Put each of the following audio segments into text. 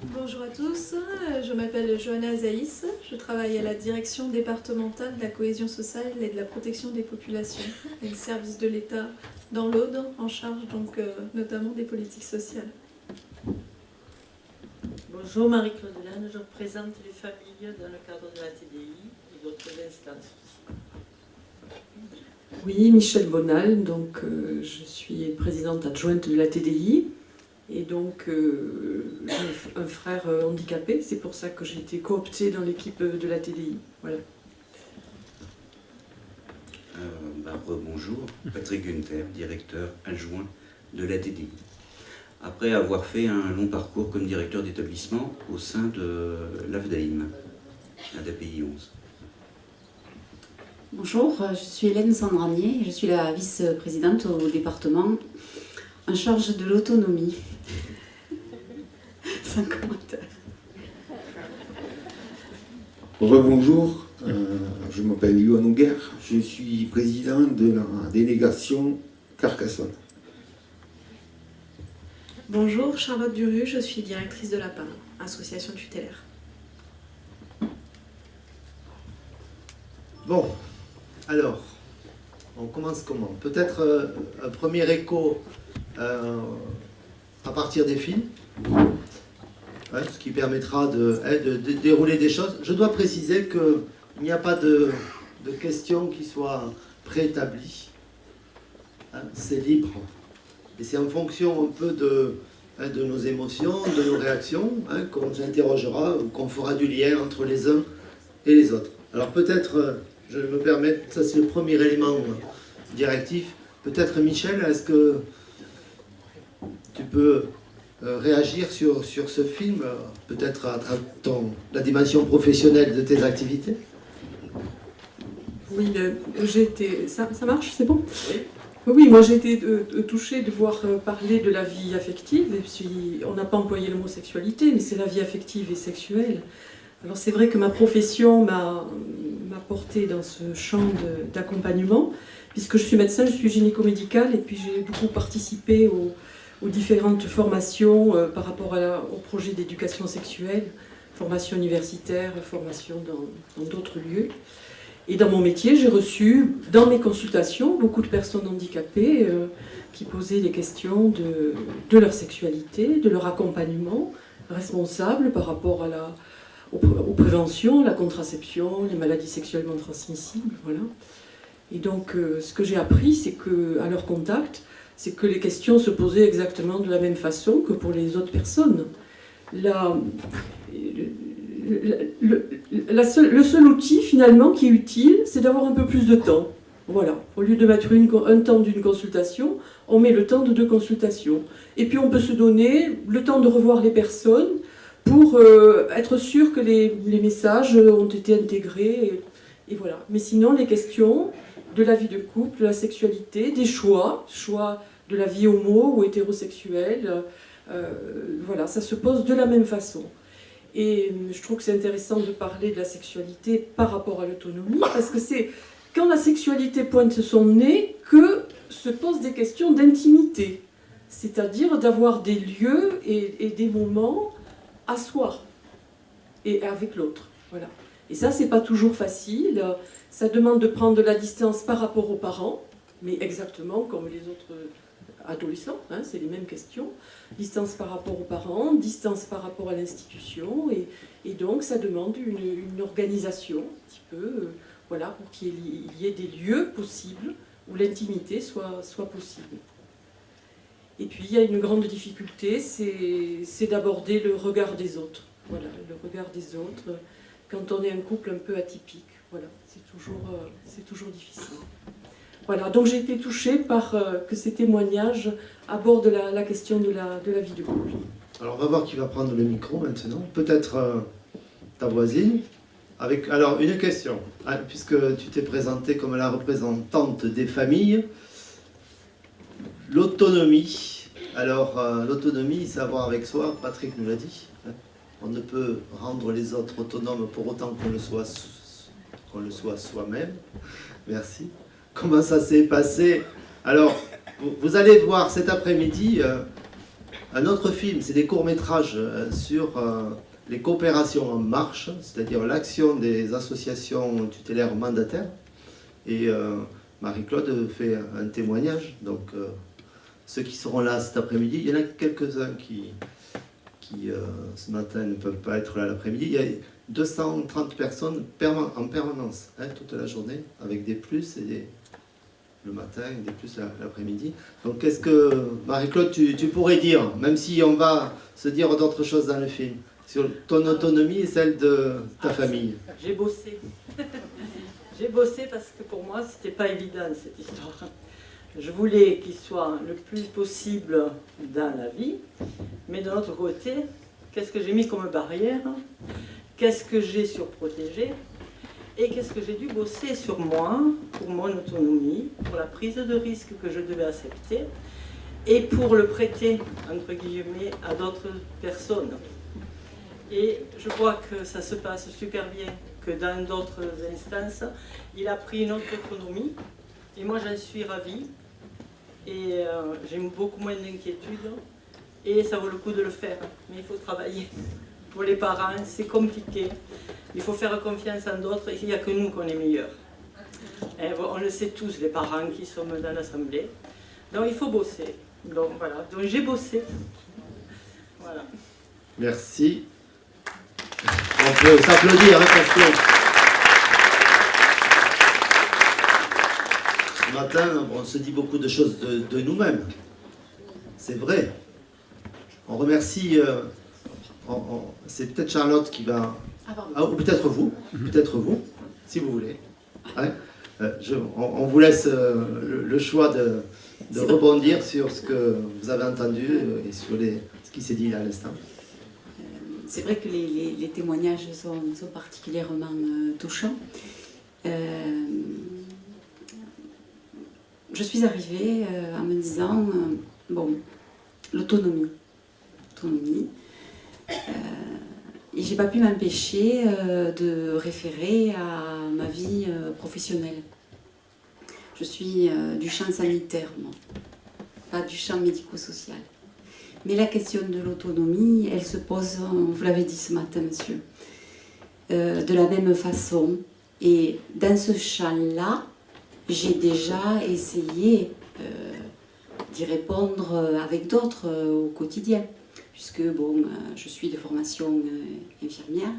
Bonjour à tous, je m'appelle Johanna Zaïs, je travaille à la direction départementale de la cohésion sociale et de la protection des populations, et le service de l'État dans l'Aude, en charge donc euh, notamment des politiques sociales. Bonjour Marie-Claude Lannes, je représente les familles dans le cadre de la TDI et d'autres instances Oui, Michel Bonal, donc euh, je suis présidente adjointe de la TDI et donc euh, j'ai un frère euh, handicapé, c'est pour ça que j'ai été cooptée dans l'équipe de la TDI. Voilà. bah, bonjour, Patrick Gunther, directeur adjoint de la TDI. Après avoir fait un long parcours comme directeur d'établissement au sein de l'AFDAIM, d'API 11. Bonjour, je suis Hélène Sandranier, je suis la vice-présidente au département en charge de l'autonomie. Sans commentaire. Rebonjour, euh, je m'appelle Yohan Ouguer, je suis président de la délégation Carcassonne. Bonjour, Charlotte Duru, je suis directrice de la PAM, association tutélaire. Bon, alors, on commence comment? Peut-être euh, un premier écho euh, à partir des films, ce qui permettra hein, de, dérouler des choses. Je dois préciser qu'il n'y a pas de, questions qui soient préétablies. Hein, c'est libre. Et c'est en fonction un peu de, hein, de nos émotions, de nos réactions, qu'on s'interrogera ou qu'on fera du lien entre les uns et les autres. Alors peut-être, euh, je me permets, ça c'est le premier élément directif, peut-être Michel, est-ce que tu peux euh, réagir sur, sur ce film, euh, peut-être à, ton, la dimension professionnelle de tes activités? Oui, euh, j'ai été... Ça, ça marche, c'est bon? Oui. Oui, moi j'ai été touchée de voir parler de la vie affective, et puis on n'a pas employé le mot sexualité, mais c'est la vie affective et sexuelle. Alors c'est vrai que ma profession m'a porté dans ce champ d'accompagnement, puisque je suis médecin, je suis gynéco-médicale, et puis j'ai beaucoup participé au, aux différentes formations euh, par rapport au projet d'éducation sexuelle, formation universitaire, formation dans d'autres lieux. Et dans mon métier, j'ai reçu, dans mes consultations, beaucoup de personnes handicapées euh, qui posaient des questions de, leur sexualité, de leur accompagnement responsable par rapport à la, aux, préventions, la contraception, les maladies sexuellement transmissibles, voilà. Et donc, euh, ce que j'ai appris, c'est qu'à leur contact, c'est que les questions se posaient exactement de la même façon que pour les autres personnes. La, le, seul, outil finalement qui est utile, c'est d'avoir un peu plus de temps. Voilà, au lieu de mettre une, un temps d'une consultation, on met le temps de deux consultations. Et puis on peut se donner le temps de revoir les personnes pour euh, être sûr que les, messages ont été intégrés. et, voilà. Mais sinon, les questions, de la vie de couple, de la sexualité, des choix, choix de la vie homo ou hétérosexuelle. Euh, voilà, ça se pose de la même façon. Et je trouve que c'est intéressant de parler de la sexualité par rapport à l'autonomie, parce que c'est quand la sexualité pointe son nez que se posent des questions d'intimité, c'est-à-dire d'avoir des lieux et, des moments à soi et avec l'autre. Et ça, c'est pas toujours facile. Ça demande de prendre de la distance par rapport aux parents, mais exactement comme les autres adolescents, hein, c'est les mêmes questions. Distance par rapport aux parents, distance par rapport à l'institution, et, donc ça demande une, organisation, un petit peu, euh, voilà, pour qu'il y ait des lieux possibles où l'intimité soit, soit possible. Et puis il y a une grande difficulté, c'est d'aborder le regard des autres. Voilà, le regard des autres, quand on est un couple un peu atypique. Voilà, c'est toujours, euh, toujours difficile. Voilà, donc j'ai été touchée par euh, que ces témoignages abordent la, question de la, de vie de couple. Alors on va voir qui va prendre le micro maintenant. Peut-être euh, ta voisine. Avec, alors une question, hein, puisque tu t'es présentée comme la représentante des familles. L'autonomie. Alors l'autonomie, savoir avec soi, Patrick nous l'a dit. On ne peut rendre les autres autonomes pour autant qu'on le soit qu'on le soit soi-même. Merci. Comment ça s'est passé? Alors, vous, allez voir cet après-midi, euh, Un autre film, c'est des courts-métrages euh, sur euh, les coopérations en marche, c'est-à-dire l'action des associations tutélaires mandataires. Et Marie-Claude fait un témoignage. Donc, ceux qui seront là cet après-midi, il y en a quelques-uns qui, qui ce matin ne peuvent pas être là l'après-midi. Il y a 230 personnes en permanence, hein, toute la journée, avec des plus et des, le matin des plus la- l'après-midi. Donc, qu'est-ce que, Marie-Claude, tu, tu pourrais dire, même si on va se dire d'autres choses dans le film, sur ton autonomie et celle de ta famille? J'ai bossé. J'ai bossé parce que pour moi, c'était pas évident cette histoire. Je voulais qu'il soit le plus possible dans la vie, mais de l'autre côté, qu'est-ce que j'ai mis comme barrière? Qu'est-ce que j'ai surprotégé Et qu'est-ce que j'ai dû bosser sur moi, pour mon autonomie, pour la prise de risque que je devais accepter, et pour le prêter, entre guillemets, à d'autres personnes. Et je crois que ça se passe super bien, que dans d'autres instances, il a pris une autre autonomie. Et moi, j'en suis ravie. Et euh, j'ai beaucoup moins d'inquiétude. Et ça vaut le coup de le faire. Mais il faut travailler. Pour les parents, c'est compliqué. Il faut faire confiance en d'autres. Il n'y a que nous qu'on est meilleurs. Bon, on le sait tous, les parents qui sommes dans l'Assemblée. Donc il faut bosser. Donc voilà. Donc j'ai bossé. Voilà. Merci. On peut s'applaudir, hein, parce que ce matin, on se dit beaucoup de choses de, nous-mêmes. C'est vrai. On remercie. euh, C'est peut-être Charlotte qui va. Ah. Ah, ou peut-être vous, peut-être vous, si vous voulez. Ouais. Euh, je- on, on vous laisse euh, le, le choix de, rebondir sur ce que vous avez entendu euh, et sur les, ce qui s'est dit à l'instant. C'est vrai que les, les- les témoignages sont, sont particulièrement touchants. Euh, je suis arrivée en me disant, bon, l'autonomie. Autonomie. Et j'ai pas pu m'empêcher euh, de référer à ma vie euh, professionnelle. Je suis euh, du champ sanitaire, moi, pas du champ médico-social. Mais la question de l'autonomie, elle se pose, vous l'avez dit ce matin, monsieur, de la même façon. Et dans ce champ-là, j'ai déjà essayé d'y répondre avec d'autres au quotidien. Puisque, bon, euh, je suis de formation euh, infirmière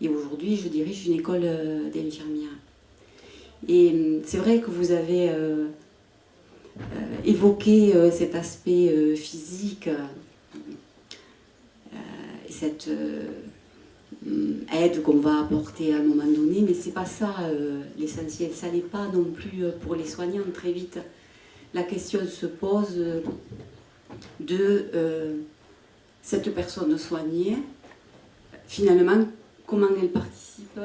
et aujourd'hui, je dirige une école euh, d'infirmières. Et c'est vrai que vous avez évoqué cet aspect physique et cette aide qu'on va apporter à un moment donné, mais c'est pas ça l'essentiel. Ça n'est pas non plus pour les soignants très vite. La question se pose de cette personne soignée, finalement, comment elle participe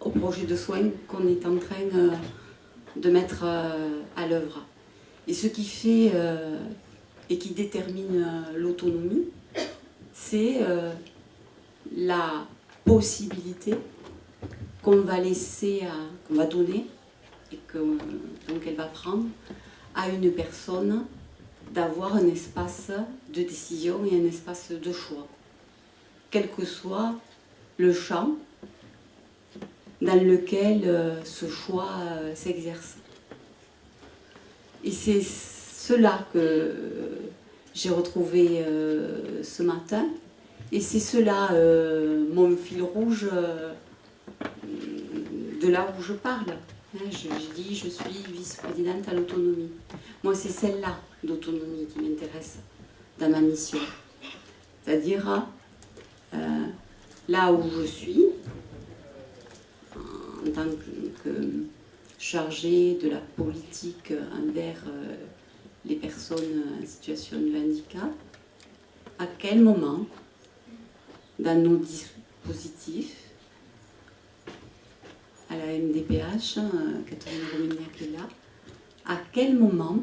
au projet de soins qu'on est en train euh, de mettre euh, à l'œuvre. Et ce qui fait euh, et qui détermine l'autonomie, c'est la possibilité qu'on va laisser, qu'on va donner et que donc elle va prendre à une personne d'avoir un espace de décision et un espace de choix, quel que soit le champ dans lequel euh, ce choix euh, s'exerce. Et c'est cela que euh, j'ai retrouvé ce matin. Et c'est cela mon fil rouge de là où je parle. Hein, je dis je suis vice-présidente à l'autonomie. Moi, c'est celle-là d'autonomie qui m'intéresse dans ma mission. C'est-à-dire euh, là où je suis, en tant que, chargée de la politique envers euh, les personnes en situation de handicap, à quel moment, dans nos dispositifs, à la MDPH, euh, Catherine Romignac est là, à quel moment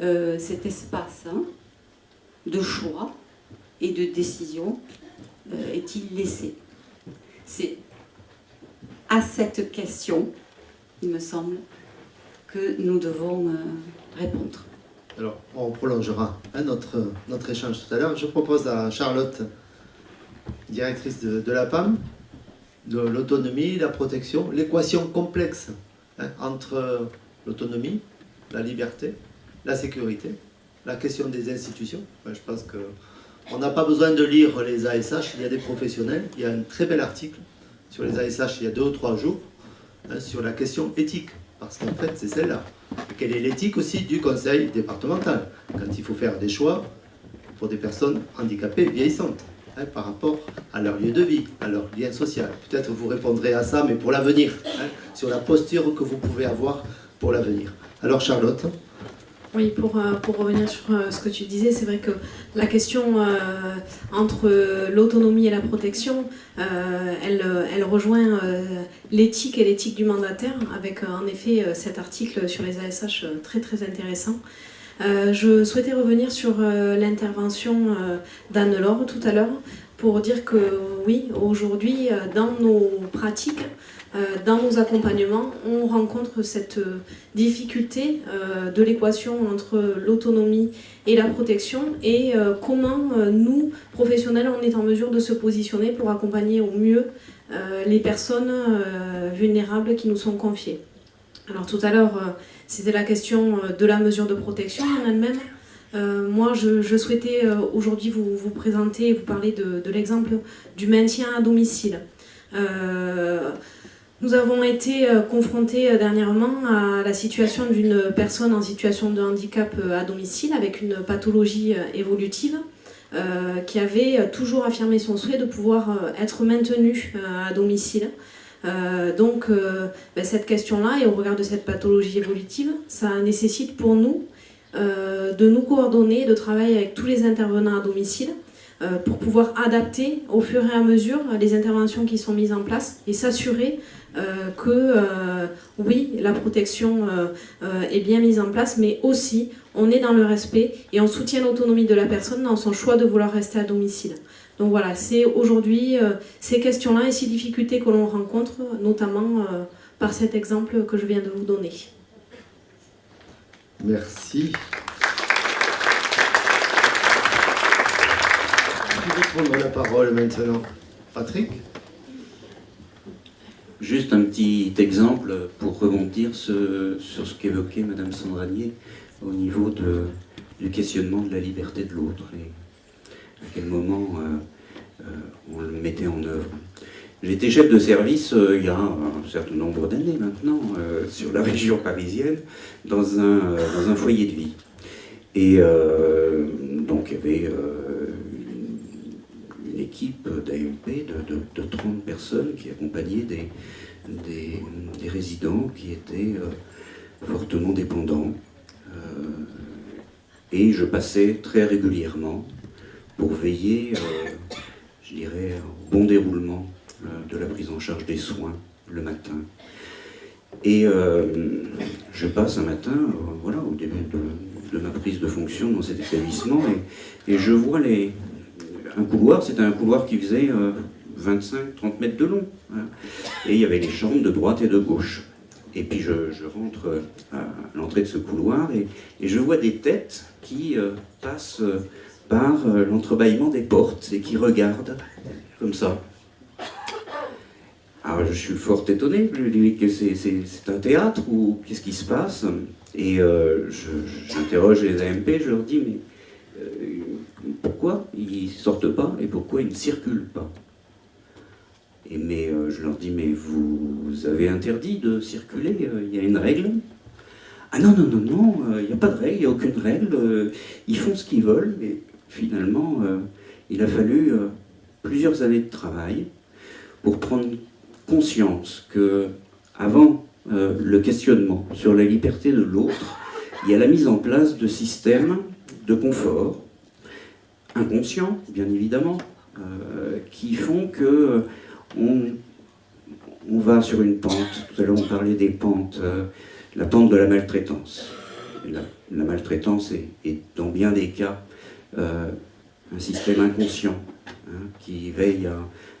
euh, cet espace hein, de choix et de décision euh, est-il laissé? C'est à cette question, il me semble, que nous devons euh, répondre. Alors, on prolongera hein, notre, notre échange tout à l'heure. Je propose à Charlotte, directrice de, la PAM, de l'autonomie, la protection, l'équation complexe hein, entre l'autonomie, la liberté, la sécurité, la question des institutions. Je pense que on n'a pas besoin de lire les ASH, il y a des professionnels. Il y a un très bel article sur les ASH il y a deux ou trois jours hein, sur la question éthique. Parce qu'en fait, c'est celle-là. Quelle est l'éthique aussi du conseil départemental quand il faut faire des choix pour des personnes handicapées vieillissantes hein, par rapport à leur lieu de vie, à leur lien social. Peut-être vous répondrez à ça, mais pour l'avenir, hein, sur la posture que vous pouvez avoir pour l'avenir. Alors Charlotte Oui, pour, euh, pour revenir sur euh, ce que tu disais, c'est vrai que la question euh, entre l'autonomie et la protection, elle, elle rejoint l'éthique et l'éthique du mandataire, avec en effet cet article sur les ASH très très intéressant. Je souhaitais revenir sur l'intervention d'Anne-Laure tout à l'heure pour dire que oui, aujourd'hui, dans nos pratiques, dans nos accompagnements, on rencontre cette euh, difficulté euh, de l'équation entre l'autonomie et la protection et euh, comment euh, nous, professionnels, on est en mesure de se positionner pour accompagner au mieux euh, les personnes euh, vulnérables qui nous sont confiées. Alors tout à l'heure, euh, c'était la question euh, de la mesure de protection en elle-même. Euh, moi, je, souhaitais euh, aujourd'hui vous, vous présenter et vous parler de, l'exemple du maintien à domicile. Euh, nous avons été euh, confrontés euh, dernièrement à la situation d'une personne en situation de handicap euh, à domicile avec une pathologie évolutive qui avait toujours affirmé son souhait de pouvoir être maintenue à domicile. Donc ben, cette question-là et au regard de cette pathologie évolutive, ça nécessite pour nous de nous coordonner, de travailler avec tous les intervenants à domicile pour pouvoir adapter au fur et à mesure les interventions qui sont mises en place et s'assurer euh, que euh, oui, la protection euh, est bien mise en place, mais aussi on est dans le respect et on soutient l'autonomie de la personne dans son choix de vouloir rester à domicile. Donc voilà, c'est aujourd'hui ces questions-là et ces difficultés que l'on rencontre, notamment par cet exemple que je viens de vous donner. Merci. Qui veut prendre la parole maintenant Patrick? Juste un petit exemple pour rebondir sur ce qu'évoquait Madame Sandranier au niveau du questionnement de la liberté de l'autre et à quel moment euh, euh, on le mettait en œuvre. J'étais chef de service euh, il y a un certain nombre d'années maintenant sur la région parisienne dans un, dans un foyer de vie. Et donc il y avait équipe d'AMP de, de, de 30 personnes qui accompagnaient des, résidents qui étaient euh, fortement dépendants. Euh, et je passais très régulièrement pour veiller, euh, je dirais, au bon déroulement de la prise en charge des soins le matin. Et je passe un matin, voilà, au début de, ma prise de fonction dans cet établissement, et je vois les, un couloir, c'était un couloir qui faisait 25-30 mètres de long. hein. Et il y avait les chambres de droite et de gauche. Et puis je, rentre euh, à l'entrée de ce couloir et, je vois des têtes qui euh, passent euh, par euh, l'entrebâillement des portes et qui regardent comme ça. Alors je suis fort étonné, je dis que c'est un théâtre ou qu'est-ce qui se passe? Et euh, j'interroge les AMP, je leur dis mais euh, pourquoi ils sortent pas et pourquoi ils ne circulent pas. Et mais euh, je leur dis, mais vous avez interdit de circuler, euh, il y a une règle? Ah non, non, non, non, euh, il n'y a pas de règle, il n'y a aucune règle, ils font ce qu'ils veulent, mais finalement, il a fallu plusieurs années de travail pour prendre conscience que, avant le questionnement sur la liberté de l'autre, il y a la mise en place de systèmes de confort, inconscients, bien évidemment, euh, qui font que on, on va sur une pente, tout à l'heure on parlait des pentes, euh, la pente de la maltraitance. La, maltraitance est, dans bien des cas euh, un système inconscient hein, qui veille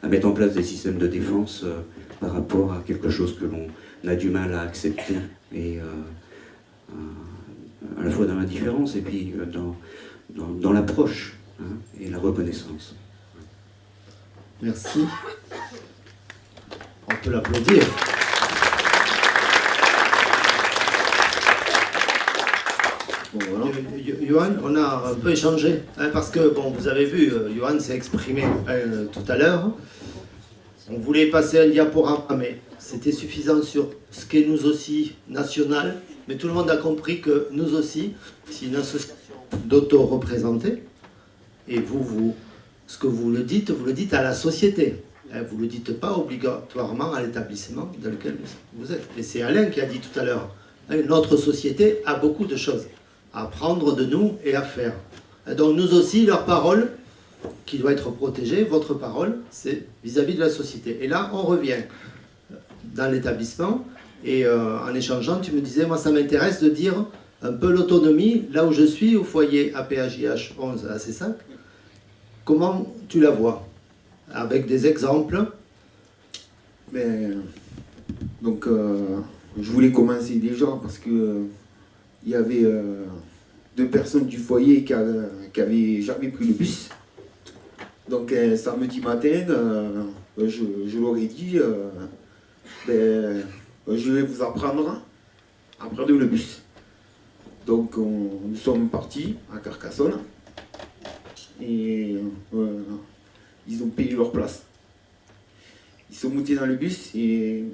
à, mettre en place des systèmes de défense euh, par rapport à quelque chose que l'on a du mal à accepter et euh, à la fois dans l'indifférence et puis dans, l'approche hein, et la reconnaissance. Merci. On peut l'applaudir. Johan, on a un peu échangé, hein, parce que, bon, vous avez vu, euh, Johan s'est exprimé euh, tout à l'heure. On voulait passer un diaporama, mais c'était suffisant sur ce qu'est nous aussi national. Mais tout le monde a compris que nous aussi, c'est une association d'auto-représentés. Et vous, vous, ce que vous le dites, vous le dites à la société. Hein, vous ne le dites pas obligatoirement à l'établissement dans lequel vous êtes. Et c'est Alain qui a dit tout à l'heure, hein, notre société a beaucoup de choses à prendre de nous et à faire. Donc nous aussi, leur parole, qui doit être protégée, votre parole, c'est vis-à-vis de la société. Et là, on revient dans l'établissement, et euh, en échangeant, tu me disais, moi ça m'intéresse de dire un peu l'autonomie, là où je suis, au foyer APHIH 11 à C5, comment tu la vois Avec des exemples Mais, Donc, euh, je voulais commencer déjà parce que il y avait euh, deux personnes du foyer qui n'avaient jamais pris le bus. Donc samedi matin, euh, je, leur ai dit, euh, ben, je vais vous apprendre à prendre le bus. Donc nous sommes partis à Carcassonne et ils ont payé leur place. Ils sont montés dans le bus et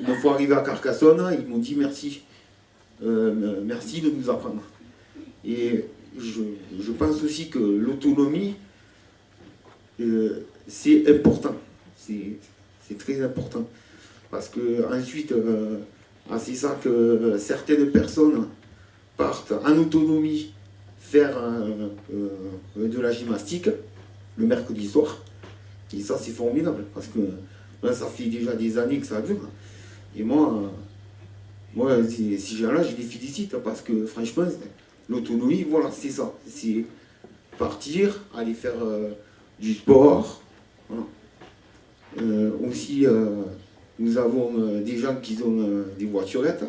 une fois arrivés à Carcassonne, ils m'ont dit merci. Euh, merci de nous apprendre. Et je, pense aussi que l'autonomie, euh, c'est important. C'est très important. Parce que ensuite, euh, ah, c'est ça que certaines personnes partent en autonomie faire de la gymnastique le mercredi soir. Et ça, c'est formidable. Parce que ça fait déjà des années que ça dure. Et moi, moi, ces, gens-là, je les félicite parce que franchement, l'autonomie, voilà, c'est ça. C'est partir, aller faire euh, du sport. Euh, aussi, euh, nous avons des gens qui ont des voiturettes,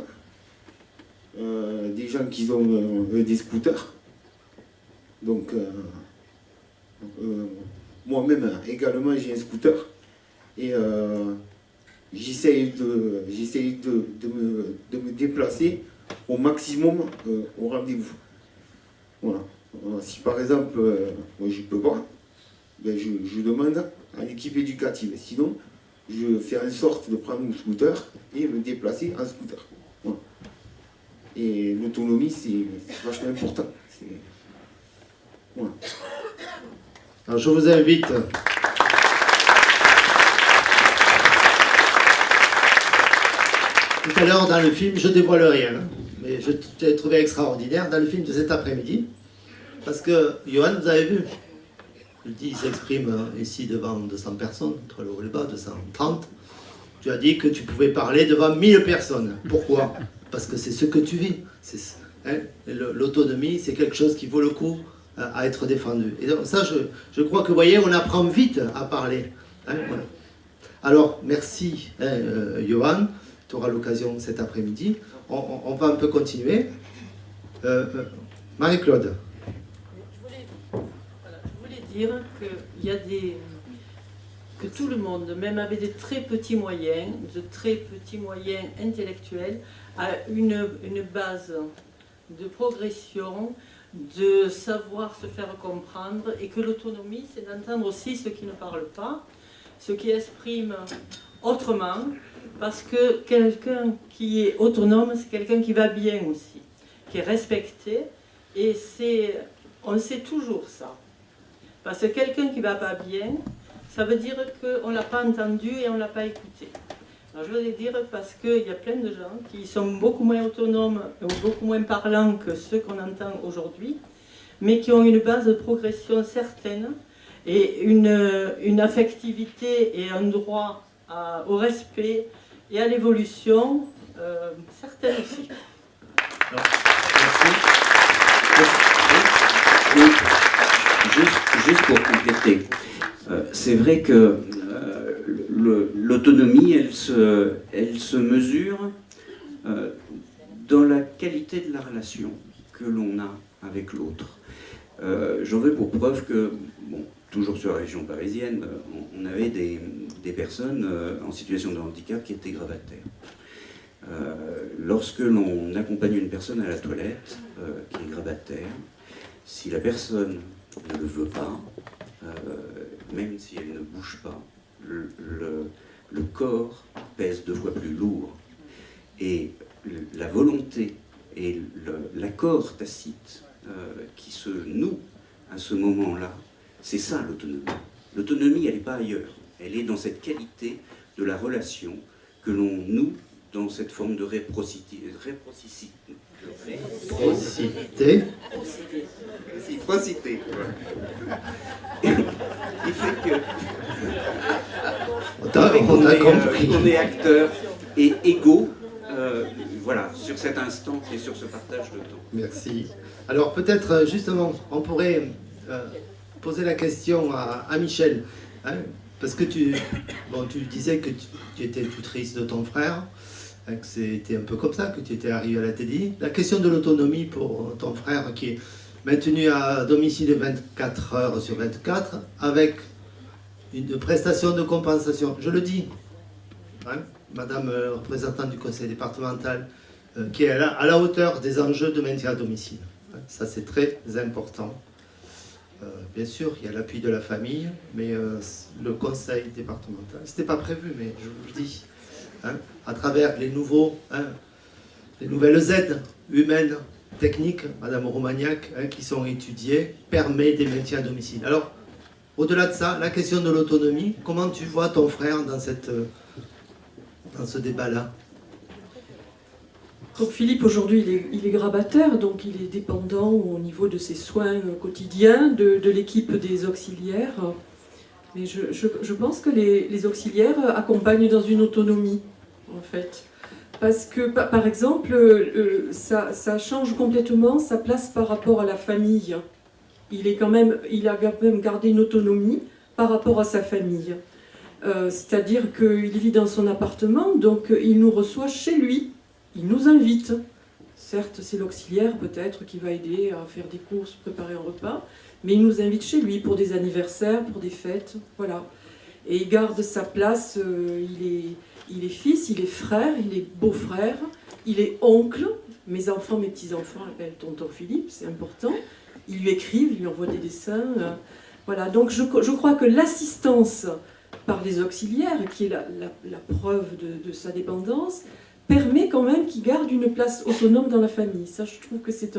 des gens qui ont des scooters. Donc, moi-même également, j'ai un scooter. Et j'essaye de, de, de, me, de, me, déplacer au maximum euh, au rendez-vous. Voilà. Euh, si par exemple, euh, moi je ne peux pas, ben je, je, demande à l'équipe éducative. Sinon, je fais en sorte de prendre mon scooter et me déplacer en scooter. Et l'autonomie, c'est vachement important. Alors je vous invite. Tout à l'heure dans le film, je dévoile rien, hein, mais je t'ai trouvé extraordinaire dans le film de cet après-midi, parce que Johan, vous avez vu, je dis, il s'exprime euh, ici devant 200 personnes, entre le haut et le bas, 230. Tu as dit que tu pouvais parler devant 1000 personnes. Pourquoi? Parce que c'est ce que tu vis. Hein, L'autonomie, c'est quelque chose qui vaut le coup à être défendu. Et donc ça, je, je, crois que, vous voyez, on apprend vite à parler. Hein, Alors, merci, hein, euh, Johan tu auras l'occasion cet après-midi. On, va un peu continuer. Euh, euh, Marie-Claude. Je voulais, dire que, y a des, que tout le monde, même avec des très petits moyens, de très petits moyens intellectuels, a une, une base de progression, de savoir se faire comprendre, et que l'autonomie, c'est d'entendre aussi ceux qui ne parlent pas, ceux qui expriment autrement, parce que quelqu'un qui est autonome, c'est quelqu'un qui va bien aussi, qui est respecté, et c'est, on sait toujours ça. Parce que quelqu'un qui ne va pas bien, ça veut dire qu'on ne l'a pas entendu et on ne l'a pas écouté. Je voulais dire parce qu'il y a plein de gens qui sont beaucoup moins autonomes ou beaucoup moins parlants que ceux qu'on entend aujourd'hui, mais qui ont une base de progression certaine et une, une affectivité et un droit au respect et à l'évolution, euh, certaines aussi. Juste, pour compléter, euh, c'est vrai que euh, l'autonomie, elle se, mesure dans la qualité de la relation que l'on a avec l'autre. Euh, J'en veux pour preuve que, bon, toujours sur la région parisienne, euh, on, avait des, personnes euh, en situation de handicap qui étaient gravataires. Euh, lorsque l'on accompagne une personne à la toilette euh, qui est gravataire, si la personne ne le veut pas, euh, même si elle ne bouge pas, le, corps pèse deux fois plus lourd. Et la volonté et l'accord tacite euh, qui se noue à ce moment-là, c'est ça l'autonomie. L'autonomie, elle n'est pas ailleurs. Elle est dans cette qualité de la relation que l'on noue dans cette forme de réprocité. réprocicité. Réciprocité. Réciprocité. voilà. Il fait que On t'a euh, compris. on est acteurs et égaux, euh, voilà, sur cet instant et sur ce partage de temps. Merci. Alors peut-être euh, justement, on pourrait euh, poser la question à, à Michel, hein, parce que tu, bon, tu disais que tu, tu étais tutrice de ton frère, c'était un peu comme ça que tu étais arrivé à la TDI. La question de l'autonomie pour ton frère qui est maintenu à domicile 24 heures sur 24 avec une prestation de compensation. Je le dis, hein, Madame euh, représentante du conseil départemental, euh, qui est à la, à la hauteur des enjeux de maintien à domicile. Hein, Ça, c'est très important. Euh, bien sûr, il y a l'appui de la famille, mais euh, le conseil départemental, ce n'était pas prévu, mais je vous le dis, hein, à travers les, nouveaux, hein, les nouvelles aides humaines, techniques, Madame Romagnac, hein, qui sont étudiées, permet des maintiens à domicile. Alors, au-delà de ça, la question de l'autonomie, comment tu vois ton frère dans, cette, dans ce débat-là? Donc Philippe, aujourd'hui, il est, grabataire, donc il est dépendant au niveau de ses soins quotidiens, de, l'équipe des auxiliaires. Mais je, pense que les auxiliaires accompagnent dans une autonomie, en fait. Parce que, pa- par exemple, euh, ça, change complètement sa place par rapport à la famille. Il, est quand même, il a quand même gardé une autonomie par rapport à sa famille. Euh, C'est-à-dire qu'il vit dans son appartement, donc il nous reçoit chez lui. Il nous invite. Certes, c'est l'auxiliaire peut-être qui va aider à faire des courses, préparer un repas, mais il nous invite chez lui pour des anniversaires, pour des fêtes, voilà. Et il garde sa place, euh, il, est, il est fils, il est frère, il est beau-frère, il est oncle. Mes enfants, mes petits-enfants l'appellent tonton Philippe, c'est important. Ils lui écrivent, ils lui envoient des dessins. euh, voilà, donc je, crois que l'assistance par les auxiliaires, qui est la, preuve de- sa dépendance, permet quand même qu'il garde une place autonome dans la famille. Ça, je trouve que c'est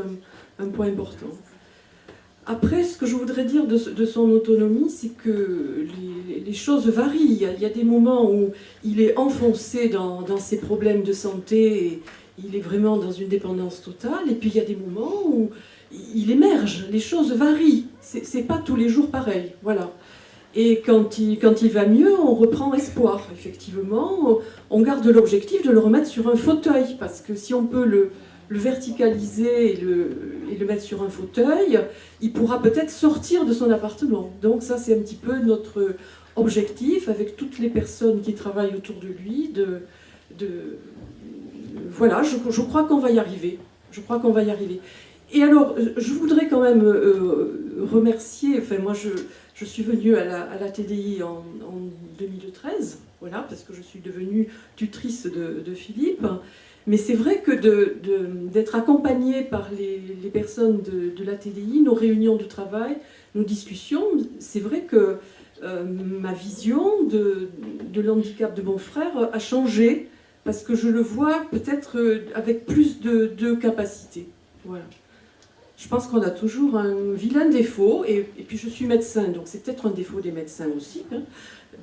un point important. Après, ce que je voudrais dire de, son autonomie, c'est que les, choses varient. Il y, a, des moments où il est enfoncé dans, ses problèmes de santé et il est vraiment dans une dépendance totale. Et puis il y a des moments où il émerge. Les choses varient. C'est pas tous les jours pareil. Voilà. Et quand il, quand il va mieux, on reprend espoir. Effectivement, on garde l'objectif de le remettre sur un fauteuil, parce que si on peut le, le verticaliser et le, et le mettre sur un fauteuil, il pourra peut-être sortir de son appartement. Donc ça, c'est un petit peu notre objectif, avec toutes les personnes qui travaillent autour de lui, de... de voilà, je, je crois qu'on va y arriver. Je crois qu'on va y arriver. Et alors, je voudrais quand même euh, remercier, enfin moi je, je suis venue à la, TDI en, en 2013, voilà, parce que je suis devenue tutrice de, Philippe. Mais c'est vrai que d'être accompagnée par les, personnes de, la TDI, nos réunions de travail, nos discussions, c'est vrai que euh, ma vision de, l'handicap de mon frère a changé, parce que je le vois peut-être euh, avec plus de, de capacité. Voilà. Je pense qu'on a toujours un vilain défaut, et, puis je suis médecin, donc c'est peut-être un défaut des médecins aussi, hein,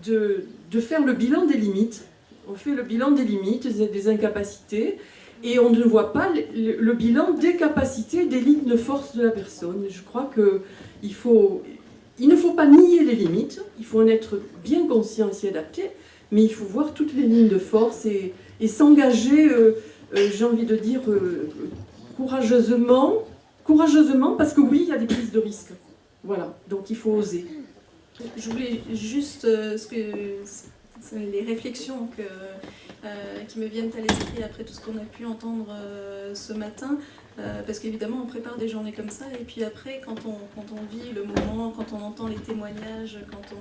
de, faire le bilan des limites. On fait le bilan des limites, des, des incapacités, et on ne voit pas le, bilan des capacités, des lignes de force de la personne. Je crois que il, ne faut pas nier les limites, il faut en être bien conscient et s'y adapter, mais il faut voir toutes les lignes de force et, et s'engager, euh, euh, j'ai envie de dire, euh, courageusement, courageusement, parce que oui, il y a des prises de risques. Voilà, donc il faut oser. Je voulais juste, euh, les réflexions euh, qui me viennent à l'esprit après tout ce qu'on a pu entendre euh, ce matin. Euh, parce qu'évidemment, on prépare des journées comme ça, et puis après, quand on, vit le moment, quand on entend les témoignages, quand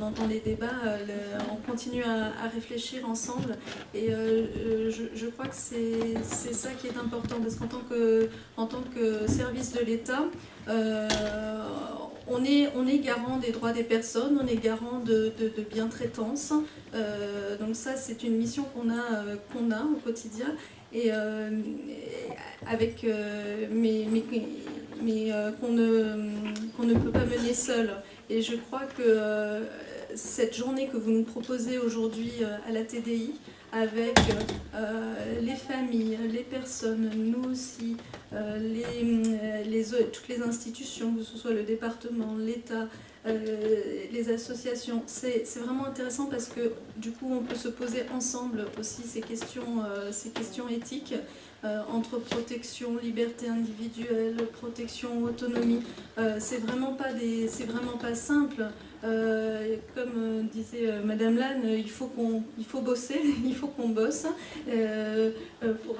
on, entend les débats, euh, on continue à, réfléchir ensemble. Et euh, je, crois que c'est ça qui est important, parce qu'en tant que, service de l'État, on est, garant des droits des personnes, on est garant de, bientraitance. Donc ça, c'est une mission qu'on a au quotidien. Et, euh, avec, euh, mais, mais, euh, qu'on ne, ne peut pas mener seul. Et je crois que cette journée que vous nous proposez aujourd'hui à la TDI, avec les familles, les personnes, nous aussi, les, toutes les institutions, que ce soit le département, l'État, les associations. C'est c'est vraiment intéressant parce que du coup on peut se poser ensemble aussi ces questions, euh, ces questions éthiques euh, entre protection, liberté individuelle, protection, autonomie. Euh, c'est vraiment pas des, c'est vraiment pas simple. Euh, comme disait Madame Lannes, il faut qu'on, il faut bosser, il faut qu'on bosse pour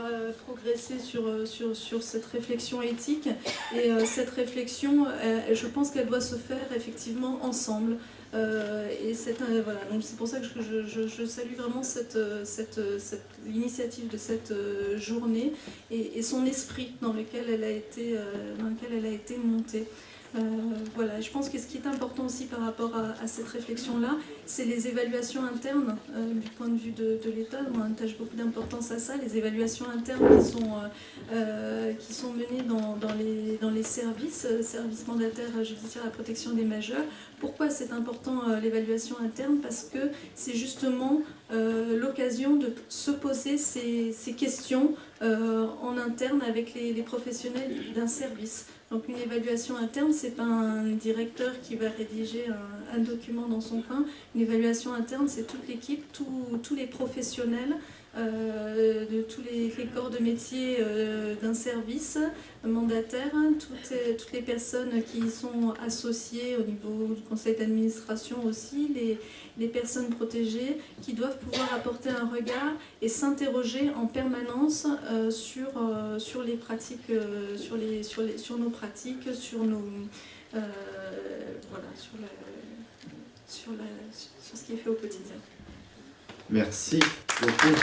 progresser sur, sur, sur cette réflexion éthique. Et cette réflexion, je pense qu'elle doit se faire effectivement ensemble. Euh, et c'est un- voilà, pour ça que je, je- je salue vraiment cette, euh, cette, euh, cette- l'initiative de cette euh, journée et, et son esprit dans lequel elle a été, euh, dans lequel elle a été montée. Euh, voilà, je pense que ce qui est important aussi par rapport à, cette réflexion-là, c'est les évaluations internes euh, du point de vue de, l'État. On attache beaucoup d'importance à ça, les évaluations internes qui sont, euh, qui sont menées dans, dans les, dans les services, services mandataires judiciaires à la protection des majeurs. Pourquoi c'est important l'évaluation interne? Parce que c'est justement l'occasion de se poser ces, questions euh, en interne avec les, professionnels d'un service. Donc une évaluation interne, c'est pas un directeur qui va rédiger un, document dans son coin. Une évaluation interne, c'est toute l'équipe, tous- les professionnels, de tous les, corps de métier euh, d'un service mandataire, toutes, euh, toutes les personnes qui y sont associées au niveau du conseil d'administration aussi, les, personnes protégées qui doivent pouvoir apporter un regard et s'interroger en permanence euh, sur, euh, sur les pratiques, euh, sur, les, sur, les, sur nos pratiques, sur nos euh, voilà, sur, sur ce qui est fait au quotidien. Merci beaucoup.